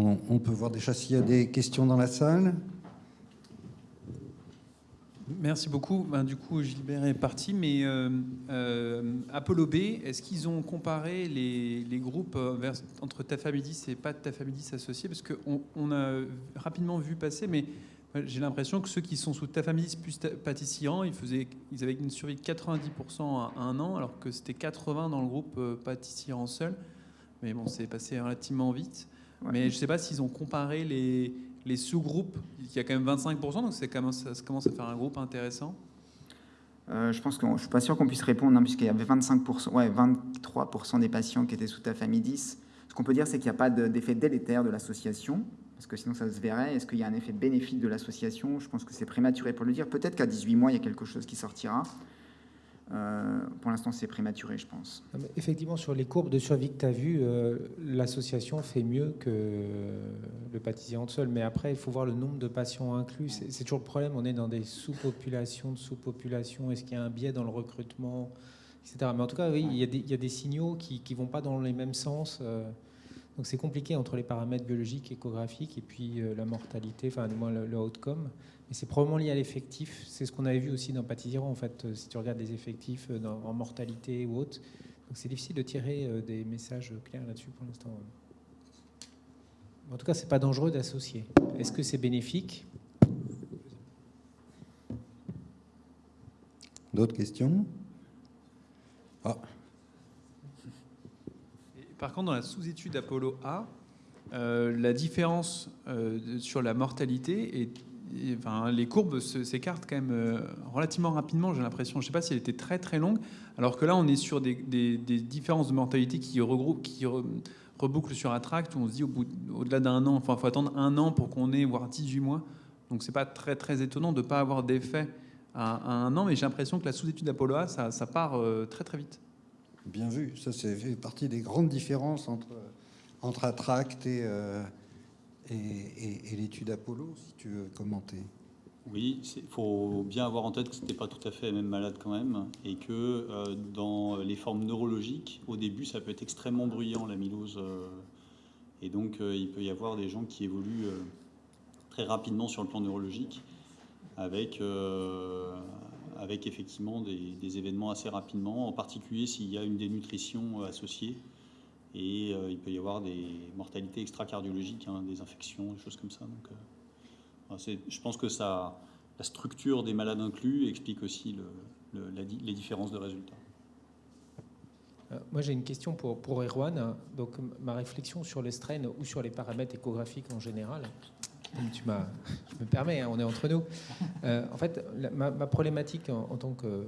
On, peut voir déjà s'il y a des questions dans la salle. Merci beaucoup. Ben, du coup, Gilbert est parti, mais euh, euh, Apollo B, est-ce qu'ils ont comparé les, groupes euh, vers- entre Tafamidis et pas Tafamidis associés? Parce qu'on on a rapidement vu passer, mais j'ai l'impression que ceux qui sont sous Tafamidis plus pâtissiran, ils, ils avaient une survie de 90% à un an, alors que c'était 80% dans le groupe euh, pâtissiran seul. Mais bon, c'est passé relativement vite. Ouais. Mais je ne sais pas s'ils ont comparé les, les sous-groupes. Il y a quand même 25%, donc quand même- ça, ça commence à faire un groupe intéressant. Euh, je pense que je suis pas sûr qu'on puisse répondre, hein, puisqu'il y avait 25%, ouais, 23% des patients qui étaient sous tafamidis. Ce qu'on peut dire, c'est qu'il n'y a pas de- d'effet délétère de l'association, parce que sinon ça se verrait. Est-ce qu'il y a un effet bénéfique de l'association? Je pense que c'est prématuré pour le dire. Peut-être qu'à 18 mois, il y a quelque chose qui sortira. Euh, pour l'instant, c'est prématuré, je pense. Effectivement, sur les courbes de survie que tu as vues, euh, l'association fait mieux que le pâtissier seul. Mais après, il faut voir le nombre de patients inclus. C'est toujours le problème. On est dans des sous-populations de sous-populations. Est-ce qu'il y a un biais dans le recrutement, etc. Mais en tout cas, oui, il y a des, signaux qui ne vont pas dans les mêmes sens. euh, donc c'est compliqué entre les paramètres biologiques, échographiques et puis la mortalité, enfin du moins le outcome. Mais c'est probablement lié à l'effectif. C'est ce qu'on avait vu aussi dans Pâtissiran, en fait, euh, si tu regardes les effectifs euh, dans- en mortalité ou autre. Donc c'est difficile de tirer euh, des messages clairs là-dessus pour l'instant. En tout cas, c'est pas dangereux d'associer. Est-ce que c'est bénéfique? D'autres questions? Ah, Et par contre, dans la sous-étude Apollo A, euh, la différence euh, sur la mortalité et, enfin, les courbes s'écartent quand même euh, relativement rapidement. J'ai l'impression. Je ne sais pas si elle était très très longue, alors que là, on est sur des, différences de mortalité qui regroupent, qui re- rebouclent sur Attract, où on se dit au au-delà d'un an, enfin, faut attendre un an pour qu'on ait voire 18 mois. Donc, c'est pas très très étonnant de ne pas avoir d'effet à, un an, mais j'ai l'impression que la sous-étude Apollo A, ça, part euh, très très vite. bien vu. Ça, c'est partie des grandes différences entre, entre Attract et, euh, et, l'étude Apollo, si tu veux commenter. Oui, il faut bien avoir en tête que ce n'était pas tout à fait la même malade quand même, et que euh, dans les formes neurologiques, au début, ça peut être extrêmement bruyant, l'amylose. euh, et donc, euh, il peut y avoir des gens qui évoluent euh, très rapidement sur le plan neurologique, avec, effectivement des, des événements assez rapidement, en particulier s'il y a une dénutrition associée. Et euh, il peut y avoir des mortalités extracardiologiques, hein, des infections, des choses comme ça. Donc, euh, je pense que ça, la structure des malades inclus explique aussi les différences de résultats. Euh, Moi, j'ai une question pour, pour Erwan. Donc, ma réflexion sur les strains ou sur les paramètres échographiques en général. Tu je me permets, hein, on est entre nous. En fait, ma, ma problématique en, tant que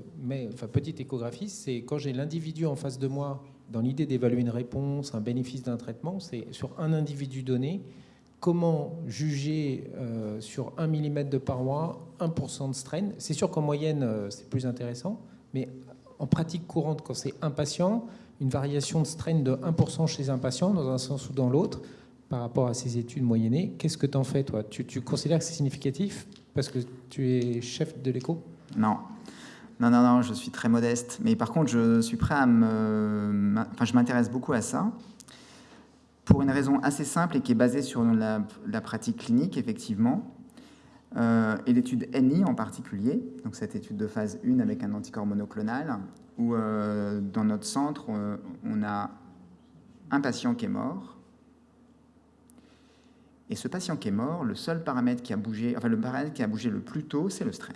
petite échographiste, c'est quand j'ai l'individu en face de moi, dans l'idée d'évaluer une réponse, un bénéfice d'un traitement, c'est sur un individu donné, comment juger euh, sur 1 mm de paroi 1% de strain. C'est sûr qu'en moyenne, euh, c'est plus intéressant, mais en pratique courante, quand c'est un patient, une variation de strain de 1% chez un patient, dans un sens ou dans l'autre, par rapport à ces études moyennées, qu'est-ce que tu en fais, toi? Tu, tu considères que c'est significatif parce que tu es chef de l'écho? Non. Non, non, non, je suis très modeste. Mais par contre, je suis prêt à me. Enfin, je m'intéresse beaucoup à ça. Pour une raison assez simple et qui est basée sur la, pratique clinique, effectivement. Euh, et l'étude NI en particulier, donc cette étude de phase 1 avec un anticorps monoclonal, où euh, dans notre centre, euh, on a un patient qui est mort. Et ce patient qui est mort, le seul paramètre qui a bougé, enfin le paramètre qui a bougé le plus tôt, c'est le strain.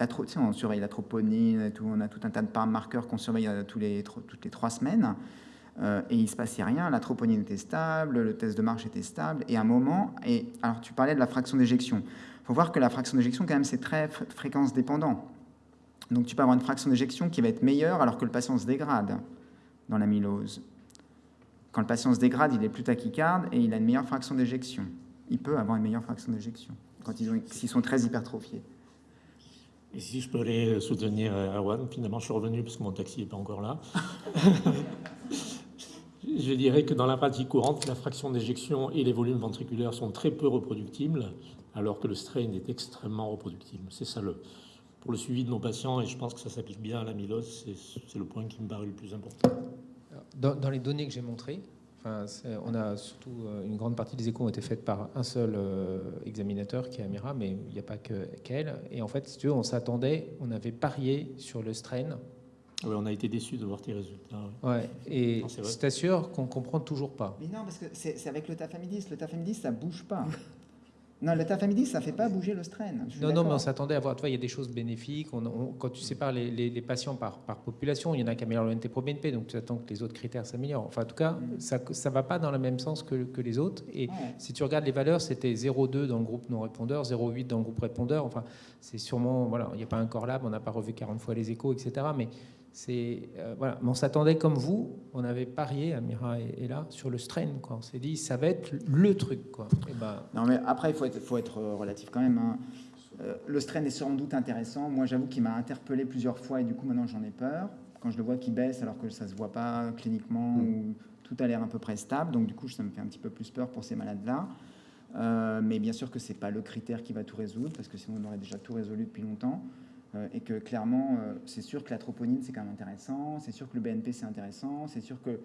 La on surveille la troponine, tout, on a tout un tas de marqueurs qu'on surveille euh, tous les, toutes les trois semaines. Euh, et il ne se passait rien, la troponine était stable, le test de marche était stable, et à un moment, et alors tu parlais de la fraction d'éjection. Il faut voir que la fraction d'éjection, quand même, c'est très fr- fréquence dépendant. Donc tu peux avoir une fraction d'éjection qui va être meilleure alors que le patient se dégrade dans l'amylose. Quand le patient se dégrade, il est plus tachycarde et il a une meilleure fraction d'éjection. Il peut avoir une meilleure fraction d'éjection quand s'ils sont très hypertrophiés. Et si je peux aller soutenir euh, Erwan, finalement je suis revenu parce que mon taxi n'est pas encore là. je dirais que dans la pratique courante, la fraction d'éjection et les volumes ventriculaires sont très peu reproductibles, alors que le strain est extrêmement reproductible. C'est ça le. Pour le suivi de nos patients, et je pense que ça s'applique bien à l'amylose, c'est c'est le point qui me paraît le plus important. dans, dans les données que j'ai montrées, Enfin, on a surtout euh, une grande partie des échos ont été faites par un seul euh, examinateur qui est Amira, mais il n'y a pas que qu'elle. Et en fait, si tu veux, on s'attendait, on avait parié sur le strain. Oui, on a été déçus de voir tes résultats. ouais. Ouais. Et Non, je t'assure qu'on comprend toujours pas. Mais non, parce que c'est c'est avec le tafamidis. Le tafamidis, ça bouge pas. non, le tafamidis, ça fait pas bouger le strain. Non, non, mais on s'attendait à voir. Tu vois, il y a des choses bénéfiques. On- on- quand tu sépares les, les- les patients par, par population, il y en a qui améliorent le NT pro BNP, donc tu attends que les autres critères s'améliorent. Enfin, en tout cas, Mm. ça ne va pas dans le même sens que, que les autres. Et Ouais. si tu regardes les valeurs, c'était 0,2 dans le groupe non répondeur, 0,8 dans le groupe répondeur. Enfin, c'est sûrement, voilà, il n'y a pas un corps lab, on n'a pas revu 40 fois les échos, etc. Mais c'est, euh, voilà, Mais on s'attendait comme vous, on avait parié, Amira est, est là, sur le strain. Quoi. On s'est dit, ça va être le truc. Quoi. Et ben, Non, mais après, il faut être, faut être euh, relatif quand même. hein. Euh, le strain est sans doute intéressant. Moi, j'avoue qu'il m'a interpellé plusieurs fois et du coup, maintenant, j'en ai peur. Quand je le vois qui baisse alors que ça se voit pas cliniquement ou tout a l'air à peu près stable. Donc, du coup, ça me fait un petit peu plus peur pour ces malades-là. Euh, mais bien sûr que c'est pas le critère qui va tout résoudre parce que sinon, on aurait déjà tout résolu depuis longtemps. Euh, et que clairement, euh, c'est sûr que la troponine, c'est quand même intéressant. C'est sûr que le BNP, c'est intéressant. C'est sûr que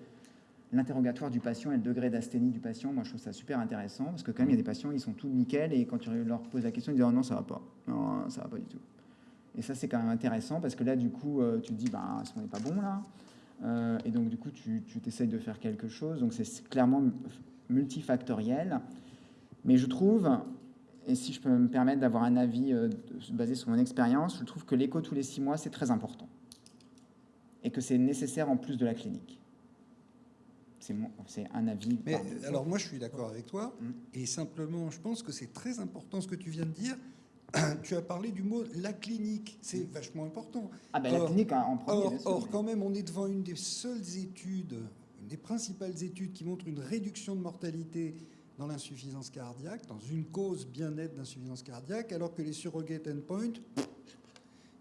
l'interrogatoire du patient et le degré d'asthénie du patient, moi je trouve ça super intéressant parce que quand même il y a des patients, ils sont tout nickel et quand tu leur poses la question, ils disent oh non, ça va pas. Non, ça va pas du tout. Et ça, c'est quand même intéressant parce que là, du coup, euh, tu te dis bah, ce n'est pas bon là? Et donc, du coup, tu t'essayes de faire quelque chose. Donc, c'est clairement mu- multifactoriel. Mais je trouve, et si je peux me permettre d'avoir un avis euh, basé sur mon expérience, je trouve que l'écho tous les six mois, c'est très important. Et que c'est nécessaire en plus de la clinique. C'est un avis. Mais alors moi je suis d'accord avec toi Mm. et simplement je pense que c'est très important ce que tu viens de dire. tu as parlé du mot la clinique, c'est vachement important. Ah ben la Or- clinique en en premier. Or, bien sûr, or, mais- quand même, on est devant une des seules études, une des principales études qui montre une réduction de mortalité dans l'insuffisance cardiaque, dans une cause bien nette d'insuffisance cardiaque, alors que les surrogate endpoints,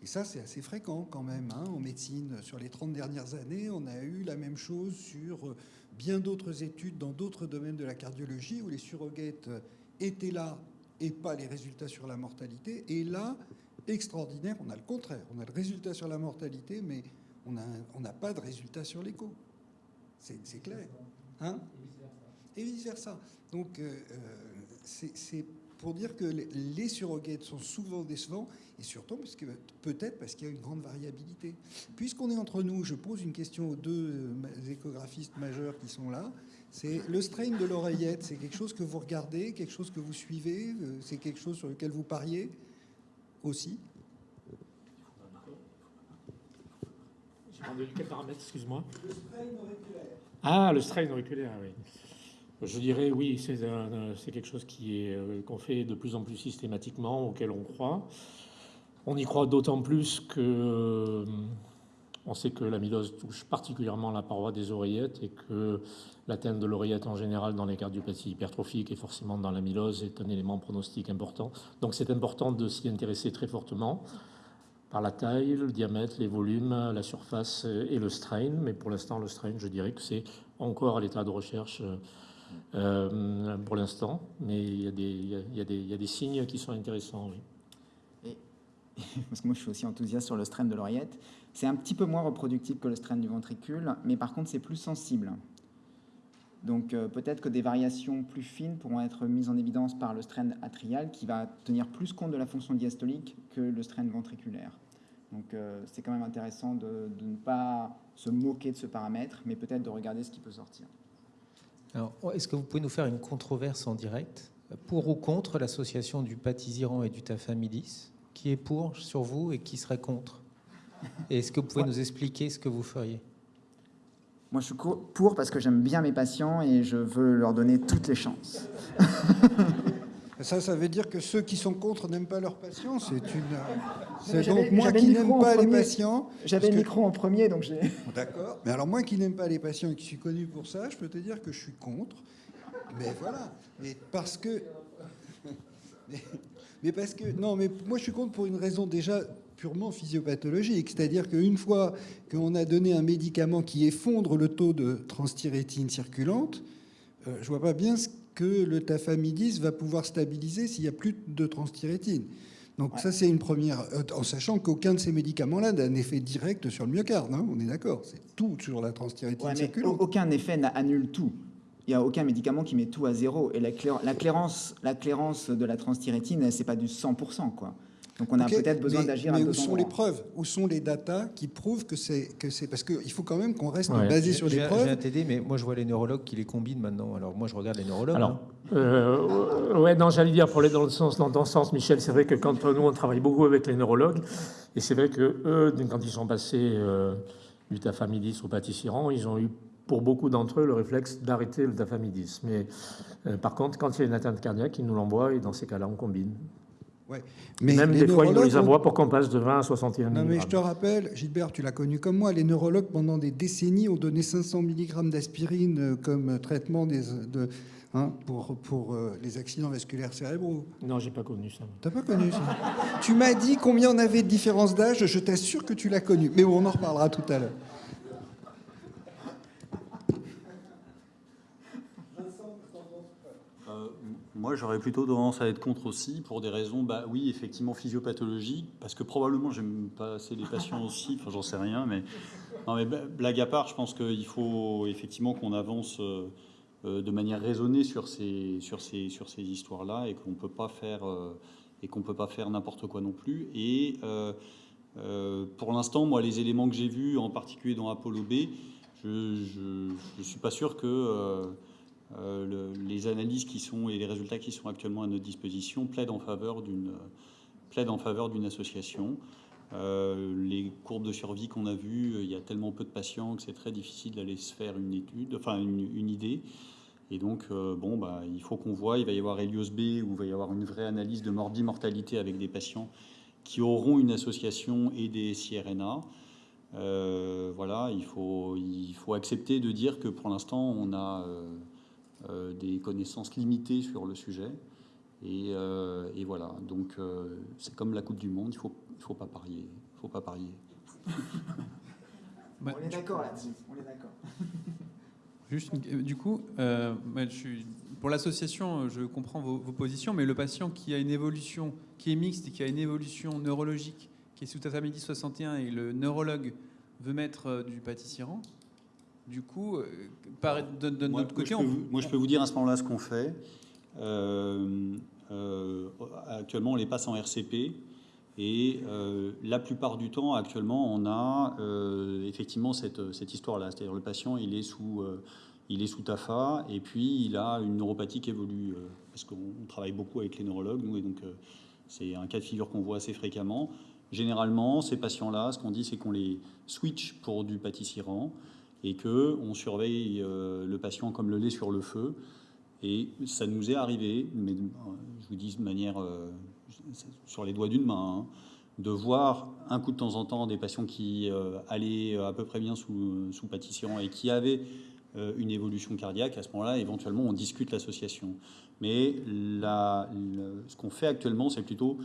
et ça c'est assez fréquent quand même, hein, en médecine, sur les 30 dernières années, on a eu la même chose sur euh, bien d'autres études dans d'autres domaines de la cardiologie, où les surrogates euh, étaient là et pas les résultats sur la mortalité, et là, extraordinaire, on a le contraire, on a le résultat sur la mortalité, mais on n'a pas de résultat sur l'écho. C'est c'est clair. Hein et vice-versa. Donc, euh, euh, c'est pour dire que les, les surrogates sont souvent décevants, et surtout parce que peut-être parce qu'il y a une grande variabilité. Puisqu'on est entre nous, je pose une question aux deux euh, échographistes majeurs qui sont là. C'est le strain de l'oreillette, c'est quelque chose que vous regardez, quelque chose que vous suivez, c'est quelque chose sur lequel vous pariez aussi? J'ai demandé quel paramètre, excuse-moi Ah, le strain auriculaire, oui. Je dirais oui, c'est quelque chose euh, qu'on fait de plus en plus systématiquement, auquel on croit. On y croit d'autant plus que euh, on sait que l'amylose touche particulièrement la paroi des oreillettes et que l'atteinte de l'oreillette en général dans les cardiopathies hypertrophiques et forcément dans l'amylose est un élément pronostique important. Donc c'est important de s'y intéresser très fortement par la taille, le diamètre, les volumes, la surface et le strain. Mais pour l'instant, le strain, je dirais que c'est encore à l'état de recherche euh, pour l'instant. Mais il y, a des, signes qui sont intéressants. Parce que moi, je suis aussi enthousiaste sur le strain de l'oreillette. C'est un petit peu moins reproductible que le strain du ventricule, mais par contre, c'est plus sensible. Donc euh, peut-être que des variations plus fines pourront être mises en évidence par le strain atrial qui va tenir plus compte de la fonction diastolique que le strain ventriculaire. Donc euh, c'est quand même intéressant de, ne pas se moquer de ce paramètre, mais peut-être de regarder ce qui peut sortir. Alors, est-ce que vous pouvez nous faire une controverse en direct pour ou contre l'association du patisiran et du tafamidis Qui est pour sur vous et qui serait contre? Et est-ce que vous pouvez nous expliquer ce que vous feriez? Moi, je suis pour parce que j'aime bien mes patients et je veux leur donner toutes les chances. Ça, ça veut dire que ceux qui sont contre n'aiment pas leurs patients. C'est une. C'est donc moi qui n'aime pas les patients. J'avais le micro en premier, donc j'ai. D'accord. Mais alors moi qui n'aime pas les patients et qui suis connu pour ça, je peux te dire que je suis contre. Mais voilà. Mais parce que. Mais, mais parce que non, mais moi je suis contre pour une raison déjà purement physiopathologique, c'est-à-dire qu'une fois qu'on a donné un médicament qui effondre le taux de transthyrétine circulante, euh, je vois pas bien ce que le tafamidis va pouvoir stabiliser s'il n'y a plus de transthyrétine. Donc ouais. ça, c'est une première, euh, en sachant qu'aucun de ces médicaments-là n'a un effet direct sur le myocarde, hein, on est d'accord, c'est tout sur la transthyrétine ouais, circulante. Aucun effet n'annule tout. il n'y a aucun médicament qui met tout à zéro. Et la, la, clairance, la clairance de la transthyrétine, c'est pas du 100%. Quoi. Donc on a peut-être besoin d'agir à Mais où sont les preuves? Où sont les datas qui prouvent que c'est que c'est parce qu'il faut quand même qu'on reste basé sur les preuves. J'ai un TD, mais moi je vois les neurologues qui les combinent maintenant. Alors moi je regarde les neurologues. Alors, hein. euh, ouais, non, j'allais dire pour aller dans le sens, dans, dans sens, Michel, c'est vrai que quand nous on travaille beaucoup avec les neurologues, et c'est vrai que eux, quand ils sont passés euh, du tafamidis au pâtissiran, ils ont eu pour beaucoup d'entre eux le réflexe d'arrêter le tafamidis. Mais euh, par contre, quand il y a une atteinte cardiaque, ils nous l'envoient et dans ces cas-là, on combine. Mais Même des fois, ils nous les envoient pour qu'on passe de 20 à 61 Non, mais je te rappelle, Gilbert, tu l'as connu comme moi, les neurologues, pendant des décennies, ont donné 500 mg d'aspirine euh, comme traitement des, de, hein, pour, pour euh, les accidents vasculaires cérébraux. Non, j'ai pas connu ça. T'as pas connu ça Tu m'as dit combien on avait de différence d'âge, je t'assure que tu l'as connu. Mais on en reparlera tout à l'heure. Moi, j'aurais plutôt tendance à être contre aussi, pour des raisons, bah oui, effectivement, physiopathologiques, parce que probablement, j'aime pas assez les patients aussi, enfin, j'en sais rien, mais, non, mais blague à part, je pense qu'il faut effectivement qu'on avance euh, euh, de manière raisonnée sur ces, sur ces, sur ces histoires-là, et qu'on peut pas faire, euh, et qu'on peut pas faire n'importe quoi non plus. Et pour l'instant, moi, les éléments que j'ai vus, en particulier dans Apollo B, je ne suis pas sûr que euh, les analyses qui sont et les résultats qui sont actuellement à notre disposition plaident en faveur d'une plaide en faveur d'une association. Euh, les courbes de survie qu'on a vues, il y a tellement peu de patients que c'est très difficile d'aller se faire une étude, enfin une, idée. Et donc, euh, bon, bah, il faut qu'on voit, il va y avoir Helios B, où il va y avoir une vraie analyse de morbi-mortalité avec des patients qui auront une association et des CRNA. voilà, il faut, il faut accepter de dire que pour l'instant, on a euh, des connaissances limitées sur le sujet. Et, euh, voilà, donc euh, c'est comme la Coupe du Monde, il ne faut, il faut pas parier. faut pas parier. on est d'accord là-dessus, on est d'accord. Juste, du coup, je suis, pour l'association, je comprends vos, positions, mais le patient qui a une évolution, qui est mixte et qui a une évolution neurologique, qui est sous tafamidis 61 et le neurologue veut mettre du pâtissiran, du coup, euh, de, notre côté, moi, je peux, moi, je peux vous dire à ce moment-là ce qu'on fait. Euh, euh, actuellement, on les passe en RCP. Et la plupart du temps, actuellement, on a effectivement cette, cette histoire-là. C'est-à-dire le patient, il est sous, il est sous TAFA, et puis il a une neuropathie qui évolue. parce qu'on travaille beaucoup avec les neurologues, nous, et donc c'est un cas de figure qu'on voit assez fréquemment. Généralement, ces patients-là, ce qu'on dit, c'est qu'on les switch pour du pâtissirant et que on surveille euh, le patient comme le lait sur le feu. Et ça nous est arrivé, mais euh, je vous dis de manière euh, sur les doigts d'une main, hein, de voir un coup de temps en temps des patients qui allaient à peu près bien sous, sous et qui avaient une évolution cardiaque. À ce moment-là, éventuellement, on discute l'association. Mais ce qu'on fait actuellement, c'est plutôt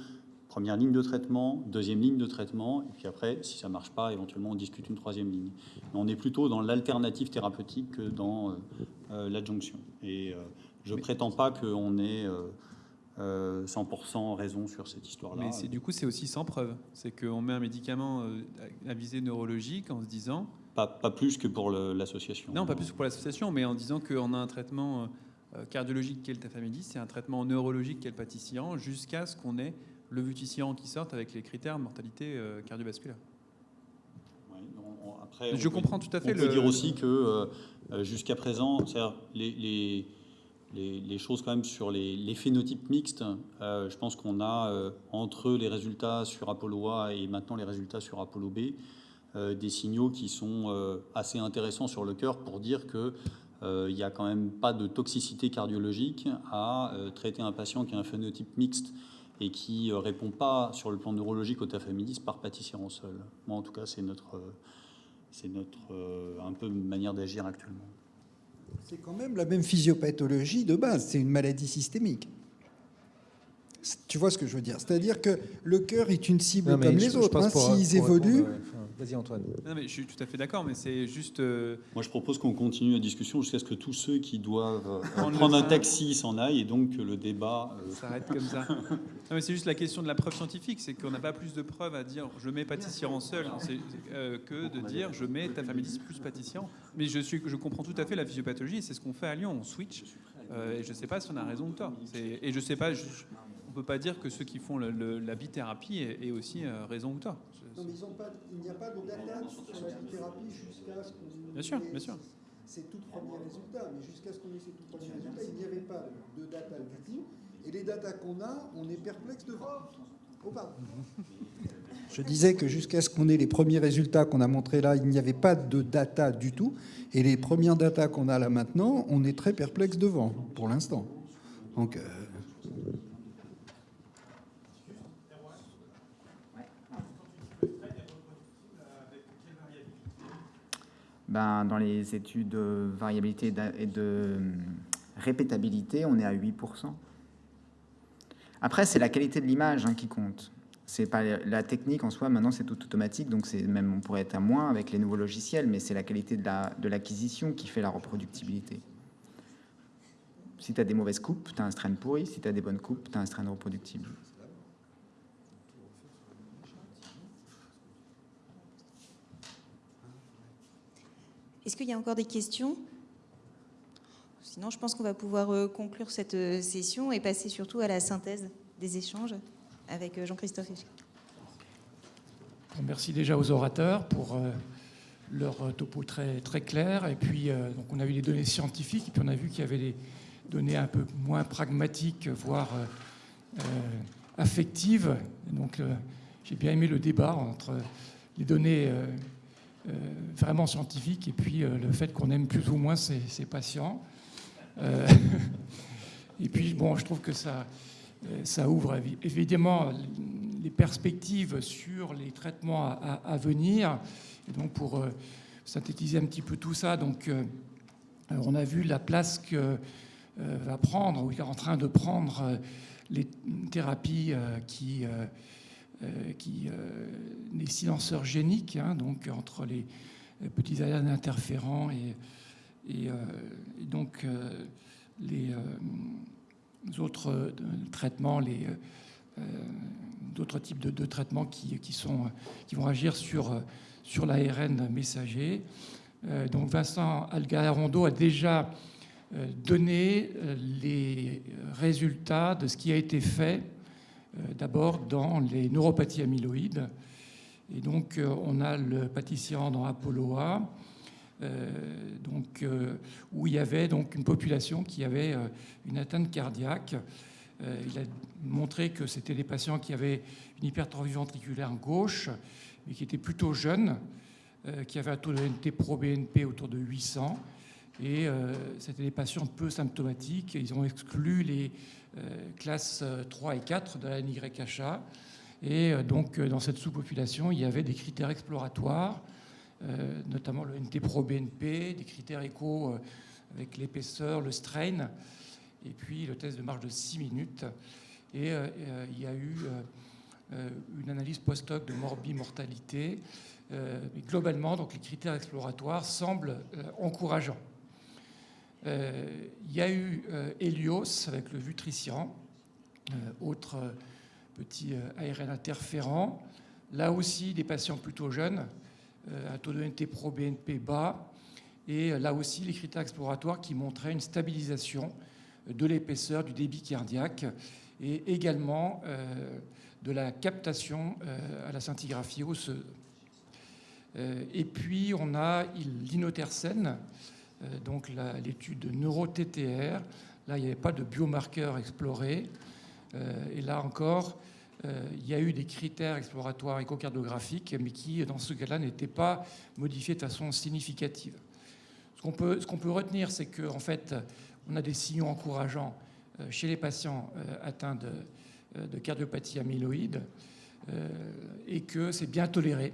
Première ligne de traitement, deuxième ligne de traitement, et puis après, si ça ne marche pas, éventuellement, on discute une troisième ligne. on est plutôt dans l'alternative thérapeutique que dans euh, euh, l'adjonction. Et euh, je ne prétends pas qu'on ait 100% raison sur cette histoire-là. Mais c'est, du coup, c'est aussi sans preuve. C'est qu'on met un médicament à visée neurologique en se disant... Pas, pas plus que pour l'association. Non, pas plus que pour l'association, mais en disant qu'on a un traitement cardiologique qui est le tafamidis, c'est un traitement neurologique qui est le pâtissiran, jusqu'à ce qu'on ait le vuticiant qui sortent avec les critères de mortalité euh, cardiovasculaire. je comprends tout à fait. On peut dire aussi que euh, euh, jusqu'à présent, les, les, les, les, choses quand même sur les, phénotypes mixtes, je pense qu'on a entre les résultats sur Apollo A et maintenant les résultats sur Apollo B, des signaux qui sont assez intéressants sur le cœur pour dire que il n'y a quand même pas de toxicité cardiologique à traiter un patient qui a un phénotype mixte et qui ne euh, répond pas sur le plan neurologique au tafamidis par en sol. Moi, en tout cas, c'est notre, euh, c'est notre euh, un peu manière d'agir actuellement. C'est quand même la même physiopathologie de base, c'est une maladie systémique. Tu vois ce que je veux dire? C'est-à-dire que le cœur est une cible comme les autres. Hein. S'ils évoluent, Vas-y Antoine. Non, mais je suis tout à fait d'accord, mais c'est juste. euh, Moi, je propose qu'on continue la discussion jusqu'à ce que tous ceux qui doivent euh, Prendre un taxi s'en aillent et donc que le débat. euh, Ça s'arrête comme ça. Non, mais c'est juste la question de la preuve scientifique, c'est qu'on n'a pas plus de preuves à dire je mets pâtissier seul c'est, euh, que de dire je mets ta famille plus pâtissier. Mais je, suis, je comprends tout à fait la physiopathologie, c'est ce qu'on fait à Lyon, on switch. Euh, et je ne sais pas si on a raison ou tort. C'est- et je sais pas, je- ne peut pas dire que ceux qui font le- le- la bithérapie aient, aient aussi euh, raison ou tort. Non, mais ils ont pas, il n'y a pas de data sur la thérapie jusqu'à ce qu'on Bien sûr, ait bien sûr. Ces tout premiers résultats. Mais jusqu'à ce qu'on ait ces tout premiers résultats, il n'y avait pas de data du tout. Et les datas qu'on a, on est perplexe devant. Oh, pardon. Je disais que jusqu'à ce qu'on ait les premiers résultats qu'on a montrés là, il n'y avait pas de data du tout. Et les premières datas qu'on a là maintenant, on est très perplexe devant, pour l'instant. Donc, euh, Ben, dans les études de variabilité et de hum, répétabilité, on est à 8%. Après, c'est la qualité de l'image hein, qui compte. C'est pas la technique en soi, maintenant c'est tout automatique, donc c'est même on pourrait être à moins avec les nouveaux logiciels, mais c'est la qualité de la- de l'acquisition qui fait la reproductibilité. Si tu as des mauvaises coupes, tu as un strain pourri, si tu as des bonnes coupes, tu as un strain reproductible. Est-ce qu'il y a encore des questions? Sinon, je pense qu'on va pouvoir euh, conclure cette euh, session et passer surtout à la synthèse des échanges avec euh, Jean-Christophe. Merci déjà aux orateurs pour leur topo très, très clair. Et puis, on a eu les données scientifiques, et puis on a vu qu'il y avait des données un peu moins pragmatiques, voire affectives. Donc, j'ai bien aimé le débat entre les données vraiment scientifiques et puis euh, le fait qu'on aime plus ou moins ces, ces patients. Euh, et puis, bon, je trouve que ça, euh, ça ouvre évi- évidemment les perspectives sur les traitements à, venir. Et donc, pour euh, synthétiser un petit peu tout ça, donc, euh, on a vu la place que euh, va prendre, ou est en train de prendre euh, les thérapies euh, qui, euh, euh, qui euh, les silenceurs géniques, hein, donc entre les, petits ARN interférents et, et, euh, et donc euh, les euh, autres euh, traitements, les euh, euh, d'autres types de, traitements qui, qui, vont agir sur, euh, sur l'ARN messager. Euh, donc Vincent Algarondo a déjà euh, donné euh, les résultats de ce qui a été fait euh, d'abord dans les neuropathies amyloïdes. Et donc euh, on a le pâtissier dans Apollo A, euh, donc, euh, où il y avait donc une population qui avait euh, une atteinte cardiaque. Euh, il a montré que c'était des patients qui avaient une hypertrophie ventriculaire gauche, mais qui étaient plutôt jeunes, euh, qui avaient un taux de NT pro-BNP autour de 800. Et euh, c'était des patients peu symptomatiques. Ils ont exclu les euh, classes 3 et 4 de la NYHA. Et euh, donc, euh, dans cette sous-population, il y avait des critères exploratoires, euh, notamment le NT pro-BNP, des critères écho euh, avec l'épaisseur, le strain, et puis le test de marche de 6 minutes. Et euh, euh, il y a eu euh, euh, une analyse post-hoc de morbimortalité. Euh, mais globalement, donc, les critères exploratoires semblent euh, encourageants. Euh, il y a eu euh, Helios avec le Vutrician, euh, autre euh, petit euh, ARN interférent. Là aussi, des patients plutôt jeunes, euh, un taux de NT pro BNP bas, et euh, là aussi, les critères exploratoires qui montraient une stabilisation euh, de l'épaisseur du débit cardiaque et également euh, de la captation euh, à la scintigraphie osseuse. Euh, et puis, on a l'inotercène, euh, donc la- l'étude de neuro-TTR. Là, il n'y avait pas de biomarqueur exploré. Euh, et là encore, euh, il y a eu des critères exploratoires échocardiographiques, mais qui, dans ce cas-là, n'étaient pas modifiés de façon significative. Ce qu'on peut, peut retenir, c'est qu'en en fait, on a des signaux encourageants euh, chez les patients euh, atteints de, euh, de cardiopathie amyloïde euh, et que c'est bien toléré.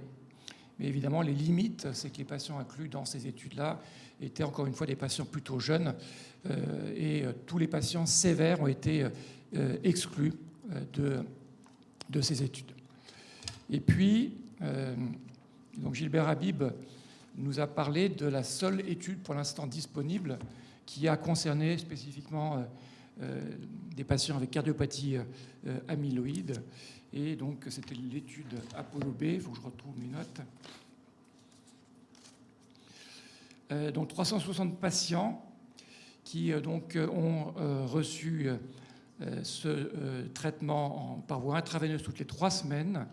Mais évidemment, les limites, c'est que les patients inclus dans ces études-là étaient encore une fois des patients plutôt jeunes euh, et euh, tous les patients sévères ont été euh, exclus de, de ces études. Et puis, Donc Gilbert Habib nous a parlé de la seule étude pour l'instant disponible qui a concerné spécifiquement des patients avec cardiopathie amyloïde. Et donc c'était l'étude Apollo B, il faut que je retrouve mes notes. Donc 360 patients qui donc ont reçu ce traitement par voie intraveineuse toutes les trois semaines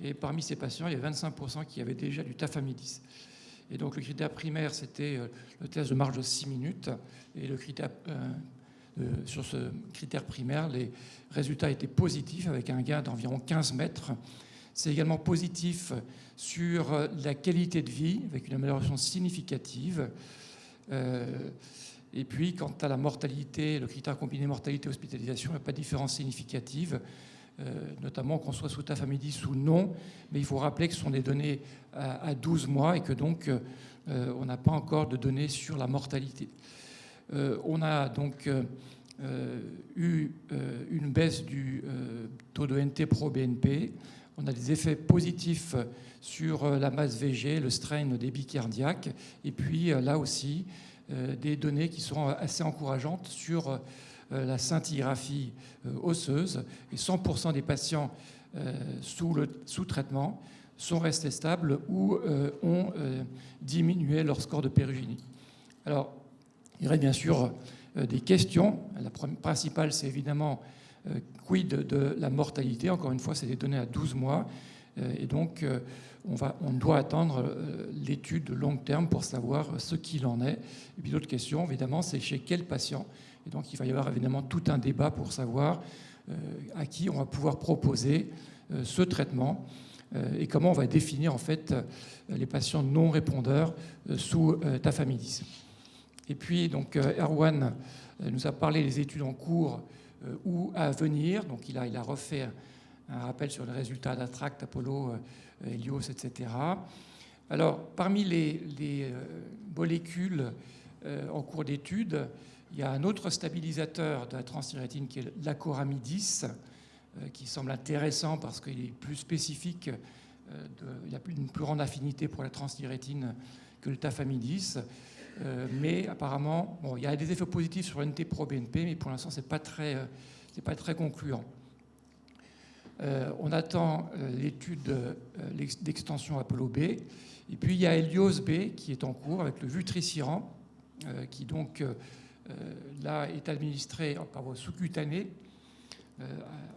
et parmi ces patients, il y a 25% qui avaient déjà du tafamidis. Et donc le critère primaire, c'était euh, le test de marge de 6 minutes. Et le critère, euh, sur ce critère primaire, les résultats étaient positifs avec un gain d'environ 15 mètres. C'est également positif sur euh, la qualité de vie avec une amélioration significative. et puis, quant à la mortalité, le critère combiné mortalité-hospitalisation, il n'y a pas de différence significative. Euh, notamment qu'on soit sous tafamidis ou non, mais il faut rappeler que ce sont des données à, 12 mois et que donc euh, on n'a pas encore de données sur la mortalité. Euh, on a donc eu une baisse du taux de NT pro-BNP. On a des effets positifs sur la masse VG, le strain débit cardiaque, et puis là aussi des données qui sont assez encourageantes sur euh, la scintigraphie euh, osseuse et 100% des patients euh, sous, le, sous traitement sont restés stables ou ont diminué leur score de pérugénie. Alors, il y aurait bien sûr des questions. La principale, c'est évidemment quid de la mortalité. Encore une fois, c'est des données à 12 mois. Et donc, on, va, on doit attendre l'étude de long terme pour savoir ce qu'il en est. Et puis, l'autre question, évidemment, c'est chez quel patient et donc il va y avoir évidemment tout un débat pour savoir euh, à qui on va pouvoir proposer euh, ce traitement euh, et comment on va définir en fait les patients non répondeurs sous tafamidis. Et puis donc Erwan nous a parlé des études en cours ou à venir. Donc il a, refait un rappel sur les résultats d'Attract, Apollo, Helios, etc. Alors parmi les, les molécules en cours d'étude, il y a un autre stabilisateur de la transthyrétine qui est l'acoramidis, euh, qui semble intéressant parce qu'il est plus spécifique, euh, il a une plus grande affinité pour la transthyrétine que le tafamidis. Euh, mais apparemment, bon, il y a des effets positifs sur l'NT-proBNP, mais pour l'instant, ce n'est pas, très, pas très concluant. on attend l'étude d'extension Apollo B. Et puis il y a Helios B qui est en cours avec le vutriciran, qui donc euh, là est administré par voie sous-cutanée euh,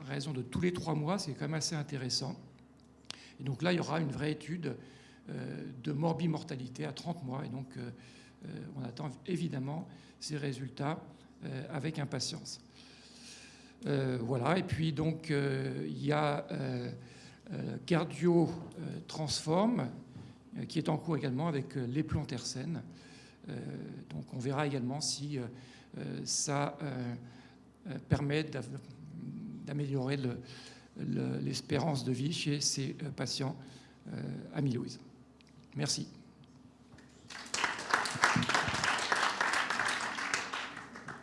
à raison de tous les trois mois. C'est quand même assez intéressant. Et donc là, il y aura une vraie étude euh, de morbimortalité à 30 mois. Et donc, on attend évidemment ces résultats avec impatience. voilà. Et puis, donc, il y a Cardio Transform qui est en cours également avec les plantersen. Euh, donc on verra également si euh, euh, ça permet d'améliorer l'espérance de vie chez ces patients amyloïdes. Merci.